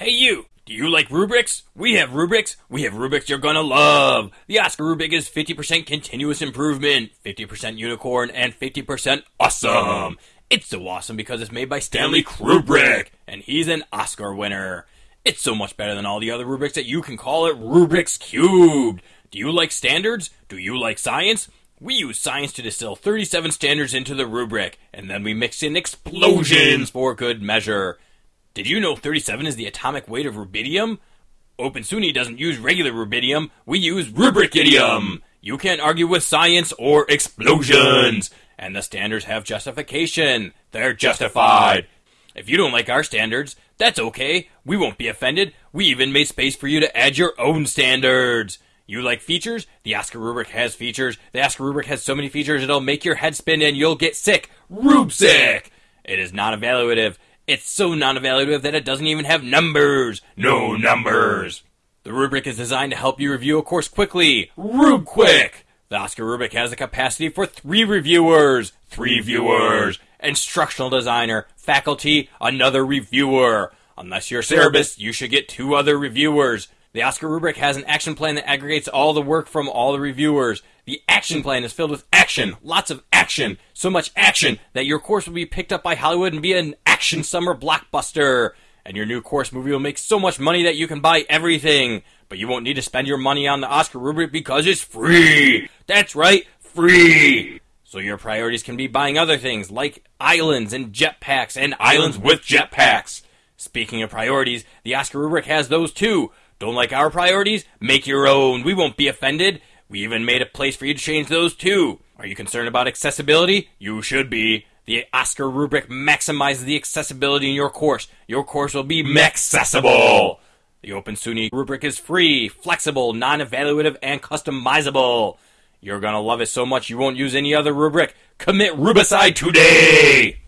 Hey you! Do you like rubrics? We have rubrics. We have rubrics you're gonna love. The OSCQR rubric is 50% continuous improvement, 50% unicorn, and 50% awesome. It's so awesome because it's made by Stanley Kubrick, and he's an Oscar winner. It's so much better than all the other rubrics that you can call it Rubrics Cubed. Do you like standards? Do you like science? We use science to distill 37 standards into the rubric, and then we mix in explosions for good measure. Did you know 37 is the atomic weight of rubidium? Open SUNY doesn't use regular rubidium, we use rubricidium. You can't argue with science or explosions. And the standards have justification. They're justified. If you don't like our standards, that's okay. We won't be offended. We even made space for you to add your own standards. You like features? The OSCQR rubric has features. The OSCQR rubric has so many features it'll make your head spin and you'll get sick. Rube sick! It is not evaluative. It's so non evaluative that it doesn't even have numbers. No numbers. The rubric is designed to help you review a course quickly. Rube quick! The OSCQR rubric has a capacity for three reviewers. Three viewers. Instructional designer, faculty, another reviewer. Unless you're a Cerberus, you should get two other reviewers. The OSCQR rubric has an action plan that aggregates all the work from all the reviewers. The action plan is filled with action, lots of action, so much action that your course will be picked up by Hollywood and be an action summer blockbuster. And your new course movie will make so much money that you can buy everything. But you won't need to spend your money on the OSCQR rubric because it's free. That's right, free. So your priorities can be buying other things like islands and jetpacks and islands with jetpacks. Speaking of priorities, the OSCQR rubric has those too. Don't like our priorities? Make your own. We won't be offended. We even made a place for you to change those too. Are you concerned about accessibility? You should be. The OSCQR rubric maximizes the accessibility in your course. Your course will be accessible. The Open SUNY rubric is free, flexible, non-evaluative, and customizable. You're gonna love it so much you won't use any other rubric. Commit Rubicide today!